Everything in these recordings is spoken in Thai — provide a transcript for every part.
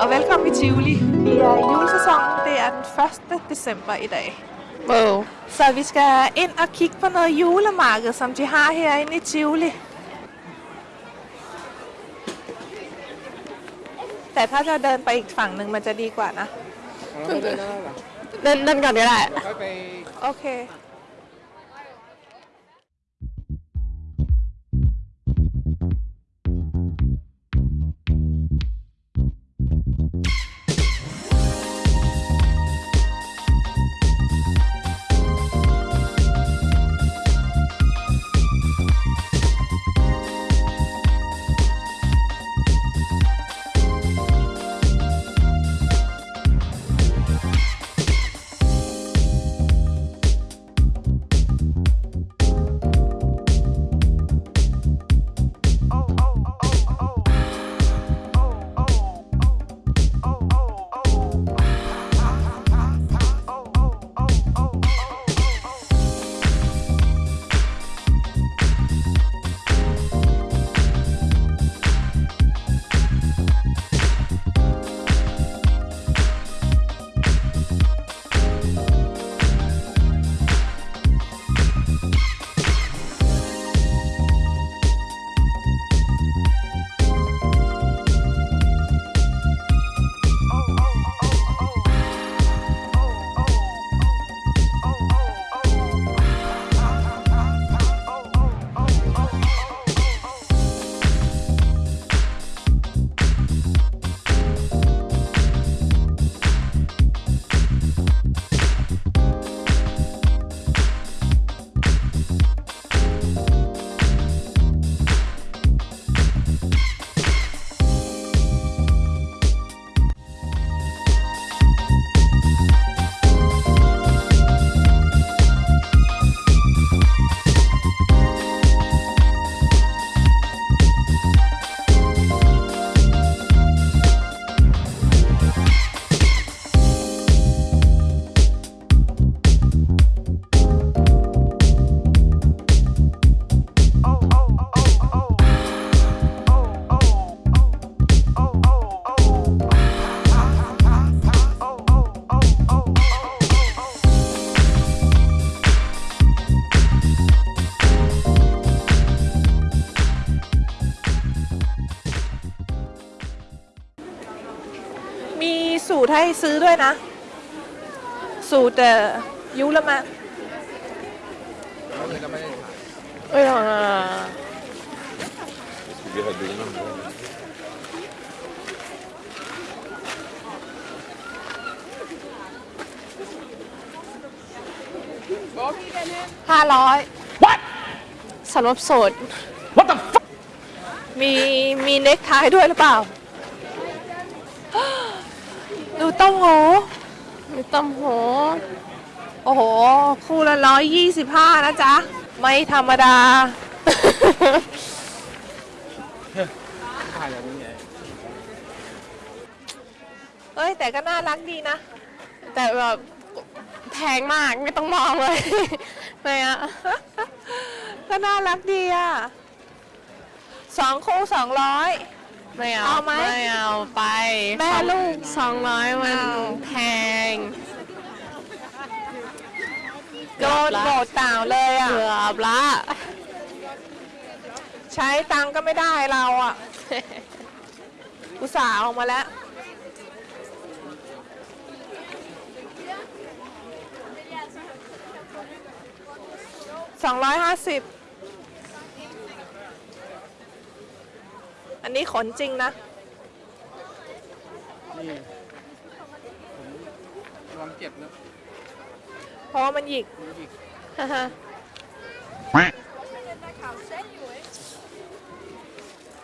og velkommen i Tivoli. Vi er i julesæsonen. Det er den 1. december i dag. Wow. Så vi skal ind og kigge på noget julemarked, som de har herinde i Tivoli. แต่ถ้าจะเดินไปอีกฝั่งหนึ่งมันจะดีกว่านะ เราไม่ได้แล้วหรอ เดินเดินก่อนก็ได้ ค่อยไป โอเค สูตรให้ซื้อด้วยนะ สูตรเอ่อยุละมาแล้วเลยก็ไม่ได้ถ่ายเอ้ยอะเดี๋ยวดูน้ำด้วยห้าร้อยสำหรับโสดมีมีเน็กไทด้วยหรือเปล่า ดู ต้มหูมีต้มหูโอ้โห คู่ละร้อยยี่สิบห้านะจ๊ะ ไม่ธรรมดา เอ้ย แต่ก็น่ารักดีนะ แต่แบบแพงมากไม่ต้องมองเลยไม่อะก็น่ารักดีอะสองคู่สองร้อย ไม่เอาเอาไหมไม่เอาไปแม่ลูก สองร้อยมันเอาแพงโดนโบดต่าวเลยอะ เกือบละ ใช้ตังค์ก็ไม่ได้เราอะ อุตส่าห์ออกมาแล้ว สองร้อยห้าสิบ อันนี้ขนจริงนะ นี่ผมระวังเจ็บนะเพราะว่ามันหยิก ดูดิ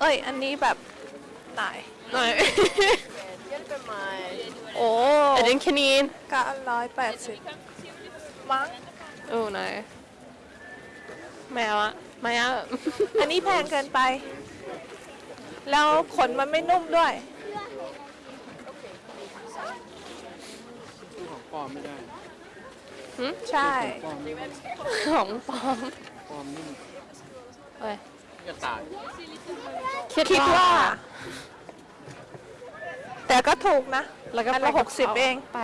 เอ้ย อันนี้แบบไหนหน่อยโอ้อันนี้แค่นี้ก็ร้อยแปดสิบมั้งโอ้ไหนแมวอะไม่เอาอันนี้แพงเกินไป แล้วขนมันไม่นุ่มด้วยสู้ของปลอมไม่ได้ใช่ ปลอมนี่ของปลอมปลอมนี่เอ้ยจะตายคิดว่า แต่ก็ถูกนะแล้วก็อันไปละกับหกสิบขาเองไป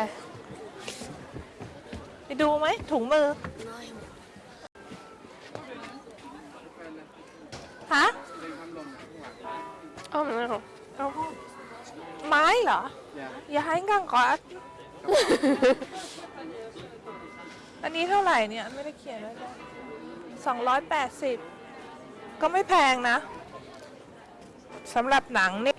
ไปดูไหมถุงมือ ฮะ Oh no. เอาไม้เหรออย่าให้งั่งก่อนอันนี้เท่าไหร่เนี่ย ไม่ได้เขียนไว้เลยสองร้อยแปดสิบก็ไม่แพงนะสำหรับหนังนี่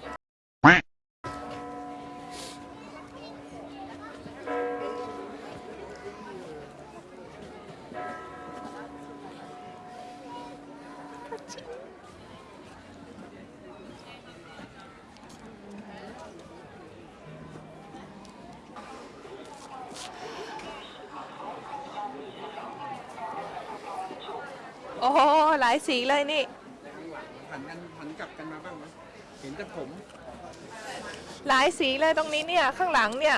โอ้โหหลายสีเลยนี่หันกันหันกลับกันมาบ้างไหมเห็นแต่ผม หลายสีเลยตรงนี้เนี่ย ข้างหลังเนี่ย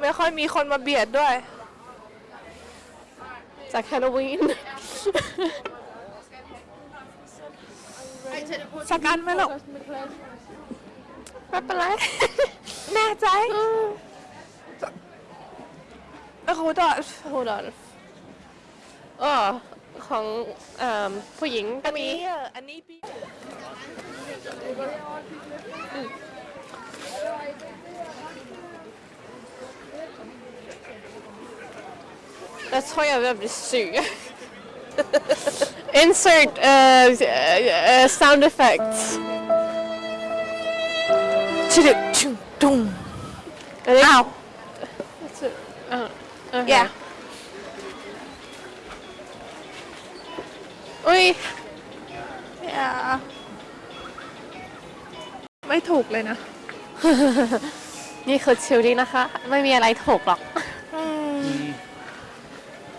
ไม่ค่อยมีคนมาเบียดด้วย จากฮาโลวีนสกันไหมลูกไม่เป็นไร แน่ใจโอ้โหดอ Hold on อ๋อของเอิ่มผู้หญิงก็อันมีนี้เอออันนี้พี่ Jag tror jag börjar bli sur. Insert uh, uh, sound effects. ชิลิชุงตุง Är det- อ้าว Uh, okay. อย่า Oj, อย่าไม่ถูกเลยนะ นี่คือชิลลี่นะคะ ไม่มีอะไรถูกหรอกมี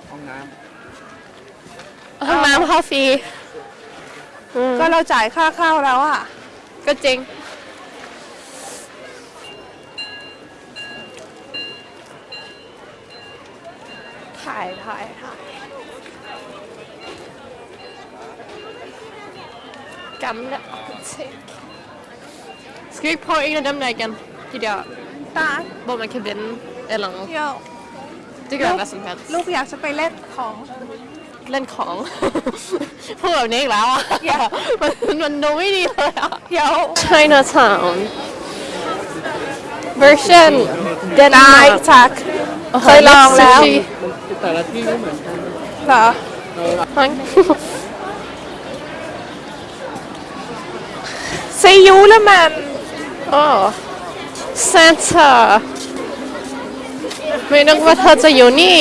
ห้องน้ห้องน้ำเข้าฟรีอืมก็เราจ่ายค่าข้าวแล้วอะ ก็จริง ถ่ายถ่ายถ่าย Gamla apotek. Ska vi på en av dem lägen? Gideon. ตา Bara man kan vinna eller något. เดี๋ยว Det kan vara vad som helst. ลูกอยากจะไปเล่นของ เล่นของ พูดแบบนี้อีกแล้วอะอย่ามันมันดูไม่ดีเลยอะ เดี๋ยว Chinatown version ได้จัก เคยลองแล้ว sushi ำแต่ละที่ไม่เหมือนกันเหรอฮัง ซียูแล้วมันโอ้ Santa ไม่นึกว่าเธอจะอยู่นี่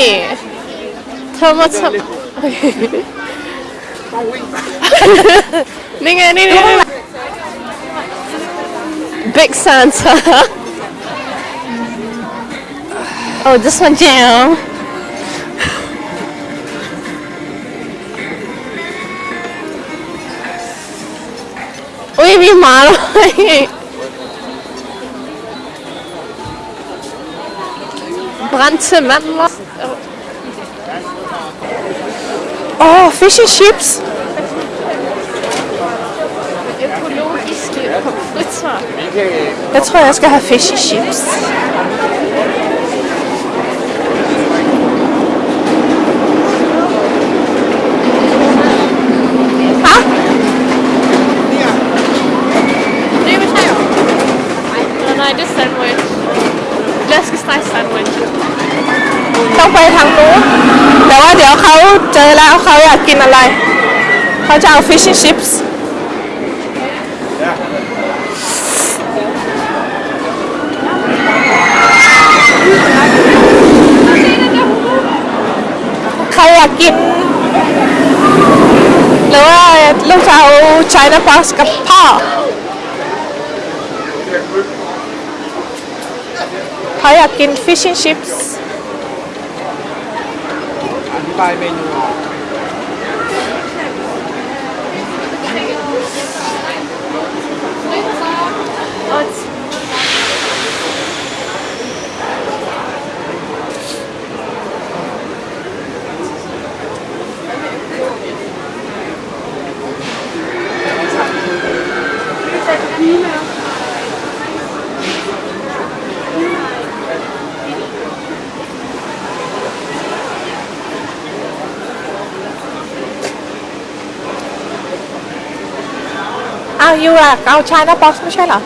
เธอมาทำต้องวิ่งไปนี่ไงนี่นี่ Big Santa Oh this one down อุ้ยมีหมาด้วยบรันเซมันละ อ๋อ fish and chips ekologisk pizza. Jeg tror, jeg skal have fish and chips. Nej, det är sandwich. Läskesteg sandwich. ต้องไปทางนู้นแต่ว่าเดี๋ยวเขาเจอแล้วเขาอยากกินอะไร เขาจะเอา fish and chips เขาอยากกิน หรือว่าลูกจะเอา China box กับพ่อเขาอยาก กิน fish and chips อธิบายเมนูเาวยูอะเอาชายนาบ็อกซ์ไม่ใช่เหรอ